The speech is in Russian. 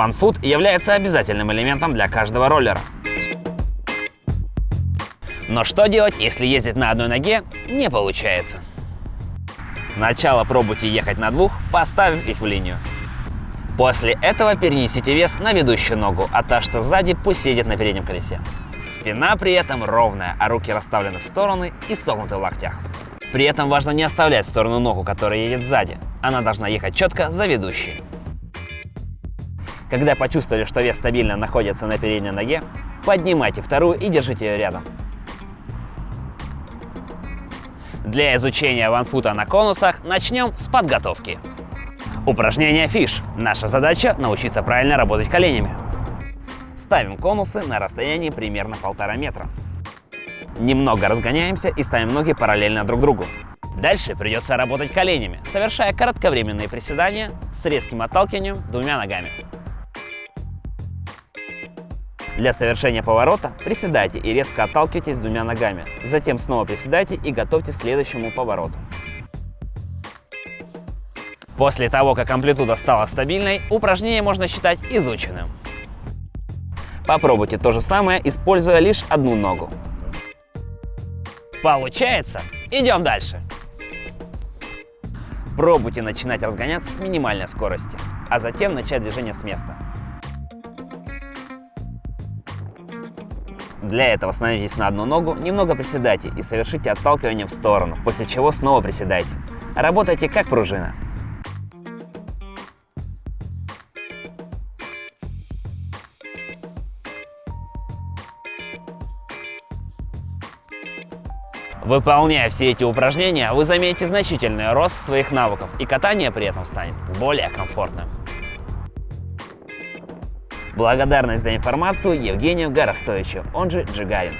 OneFoot является обязательным элементом для каждого роллера. Но что делать, если ездить на одной ноге не получается? Сначала пробуйте ехать на двух, поставив их в линию. После этого перенесите вес на ведущую ногу, а та, что сзади, пусть едет на переднем колесе. Спина при этом ровная, а руки расставлены в стороны и согнуты в локтях. При этом важно не оставлять в сторону ногу, которая едет сзади. Она должна ехать четко за ведущей. Когда почувствовали, что вес стабильно находится на передней ноге, поднимайте вторую и держите ее рядом. Для изучения ванфута на конусах начнем с подготовки. Упражнение фиш. Наша задача научиться правильно работать коленями. Ставим конусы на расстоянии примерно полтора метра. Немного разгоняемся и ставим ноги параллельно друг другу. Дальше придется работать коленями, совершая кратковременные приседания с резким отталкиванием двумя ногами. Для совершения поворота приседайте и резко отталкивайтесь двумя ногами. Затем снова приседайте и готовьтесь к следующему повороту. После того, как амплитуда стала стабильной, упражнение можно считать изученным. Попробуйте то же самое, используя лишь одну ногу. Получается? Идем дальше. Пробуйте начинать разгоняться с минимальной скорости, а затем начать движение с места. Для этого становитесь на одну ногу, немного приседайте и совершите отталкивание в сторону, после чего снова приседайте. Работайте как пружина. Выполняя все эти упражнения, вы заметите значительный рост своих навыков, и катание при этом станет более комфортным. Благодарность за информацию Евгению Горостовичу, он же Джигарин.